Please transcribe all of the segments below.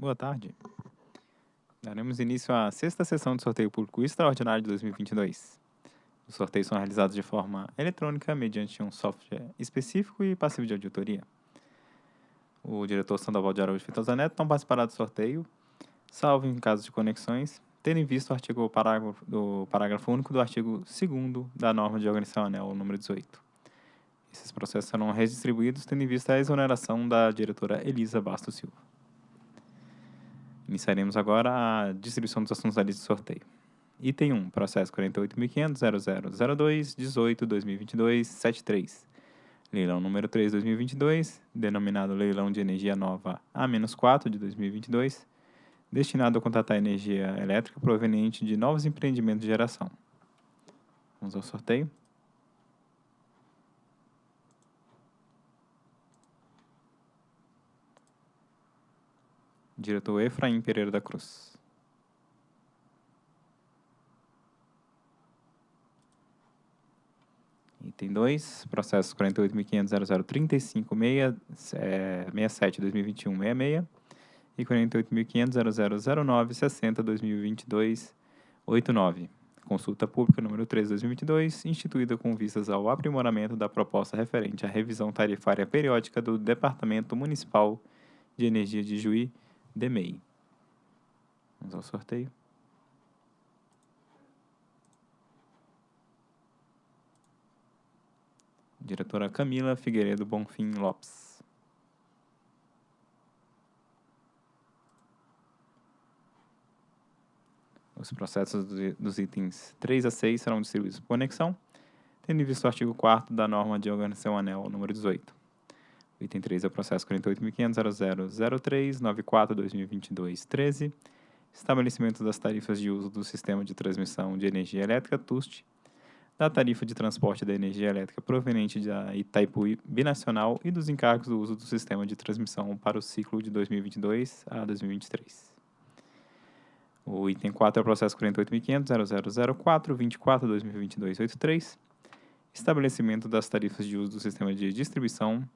Boa tarde. Daremos início à sexta sessão de sorteio público extraordinário de 2022. Os sorteios são realizados de forma eletrônica mediante um software específico e passivo de auditoria. O diretor Sandoval de Araújo Fitosa Neto não participará do sorteio, salvo em caso de conexões, tendo em vista o artigo parágrafo, do parágrafo único do artigo 2 da norma de organização anel número 18. Esses processos serão redistribuídos tendo em vista a exoneração da diretora Elisa Bastos Silva. Iniciaremos agora a distribuição dos assuntos da lista de sorteio. Item 1, processo 48.500.0002-18-2022-73. Leilão número 3 2022, denominado Leilão de Energia Nova A-4 de 2022, destinado a contratar energia elétrica proveniente de novos empreendimentos de geração. Vamos ao sorteio. Diretor Efraim Pereira da Cruz. Item 2, processo 48.500.0035.67.2021.66 e 48.500.0009.60.2022.89. Consulta pública número 3 2022, instituída com vistas ao aprimoramento da proposta referente à revisão tarifária periódica do Departamento Municipal de Energia de Juí, DEMEI. Vamos ao sorteio. Diretora Camila Figueiredo Bonfim Lopes. Os processos dos itens 3 a 6 serão distribuídos por conexão, tendo em vista o artigo 4 da norma de organização anel número 18. Item 3 é o processo 48.500.0003.94.2022.13, estabelecimento das tarifas de uso do sistema de transmissão de energia elétrica TUST, da tarifa de transporte da energia elétrica proveniente da Itaipu Binacional e dos encargos do uso do sistema de transmissão para o ciclo de 2022 a 2023. O item 4 é o processo 48.500.0004.24.2022.83, estabelecimento das tarifas de uso do sistema de distribuição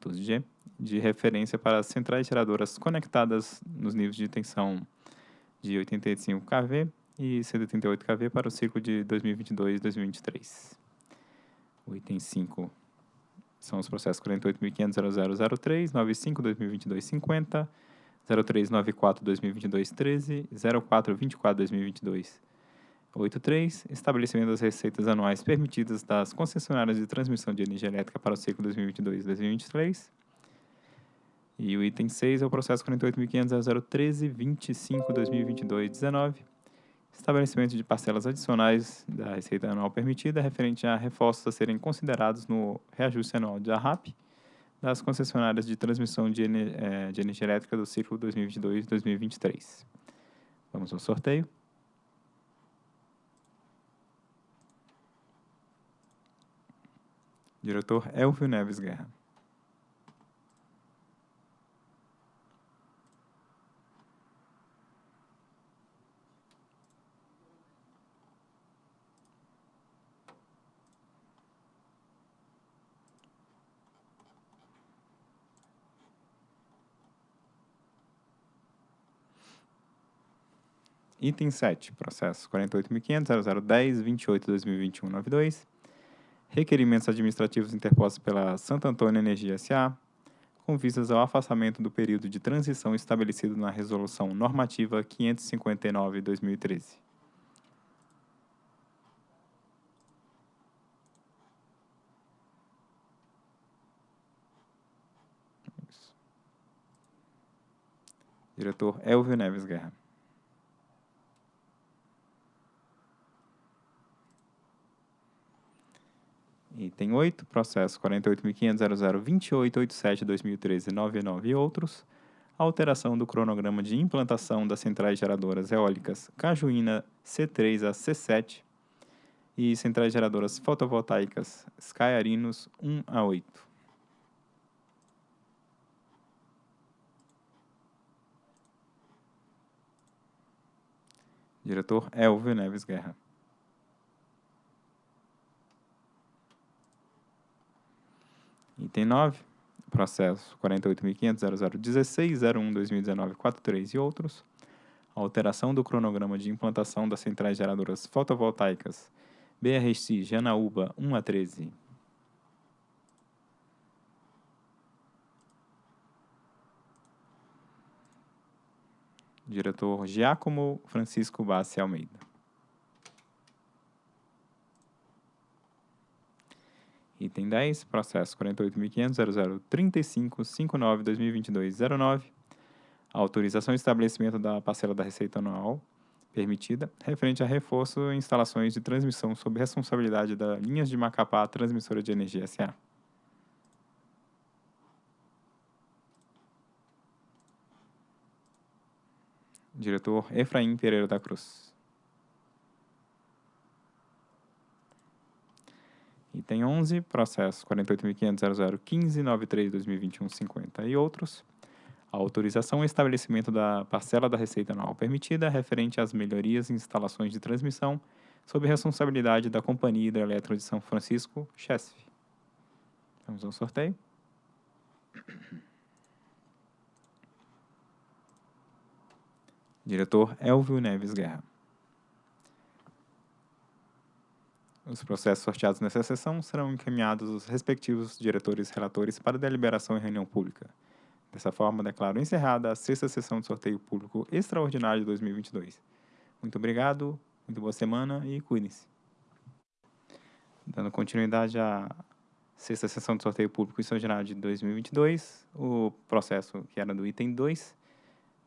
TUSG, de referência para as centrais geradoras conectadas nos níveis de tensão de 85 kV e 188 kV para o ciclo de 2022 e 2023. O item 5 são os processos 48.500.0003, 95.2022.50, 0394-2022-13, 0424-2022 83, estabelecimento das receitas anuais permitidas das concessionárias de transmissão de energia elétrica para o ciclo 2022-2023. E o item 6 é o processo 48.500.013.25.2022-19, estabelecimento de parcelas adicionais da receita anual permitida referente a reforços a serem considerados no reajuste anual de ARRAP das concessionárias de transmissão de, eh, de energia elétrica do ciclo 2022-2023. Vamos ao sorteio. Diretor Elvio Neves Guerra. Item 7, processo 48.500.0010.28.2021.92 requerimentos administrativos interpostos pela Santo Antônio Energia S.A., com vistas ao afastamento do período de transição estabelecido na Resolução Normativa 559-2013. Diretor Elvio Neves Guerra. Item 8, processo 48.500.0028.87.2013.99 e outros. Alteração do cronograma de implantação das centrais geradoras eólicas Cajuína C3 a C7 e centrais geradoras fotovoltaicas Skyarinos 1 a 8. Diretor Elvio Neves Guerra. Item 9. processo 48.500.0016.01.2019.43 e outros, alteração do cronograma de implantação das centrais geradoras fotovoltaicas BRC Janaúba 1 a 13. Diretor Giacomo Francisco Bassi Almeida. Item 10, processo 48.500.0035.59.2022.09, autorização e estabelecimento da parcela da receita anual permitida, referente a reforço e instalações de transmissão sob responsabilidade da Linhas de Macapá Transmissora de Energia S.A. Diretor Efraim Pereira da Cruz. Item 11, processo 48.500.0015.93.2021.50 e outros. Autorização e estabelecimento da parcela da receita anual permitida referente às melhorias em instalações de transmissão sob responsabilidade da Companhia Hidrelétrica de São Francisco, CHESF. Vamos ao sorteio. Diretor Elvio Neves Guerra. Os processos sorteados nessa sessão serão encaminhados aos respectivos diretores relatores para deliberação em reunião pública. Dessa forma, declaro encerrada a sexta sessão de sorteio público extraordinário de 2022. Muito obrigado, muito boa semana e cuidem-se. Dando continuidade à sexta sessão de sorteio público extraordinário de 2022, o processo que era do item 2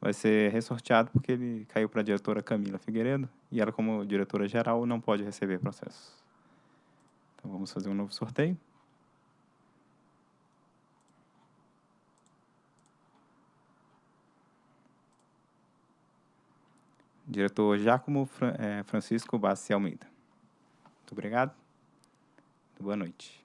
vai ser ressorteado porque ele caiu para a diretora Camila Figueiredo e ela, como diretora geral, não pode receber processos. Então, vamos fazer um novo sorteio. Diretor Giacomo Francisco Bassi Almeida. Muito obrigado. Boa noite.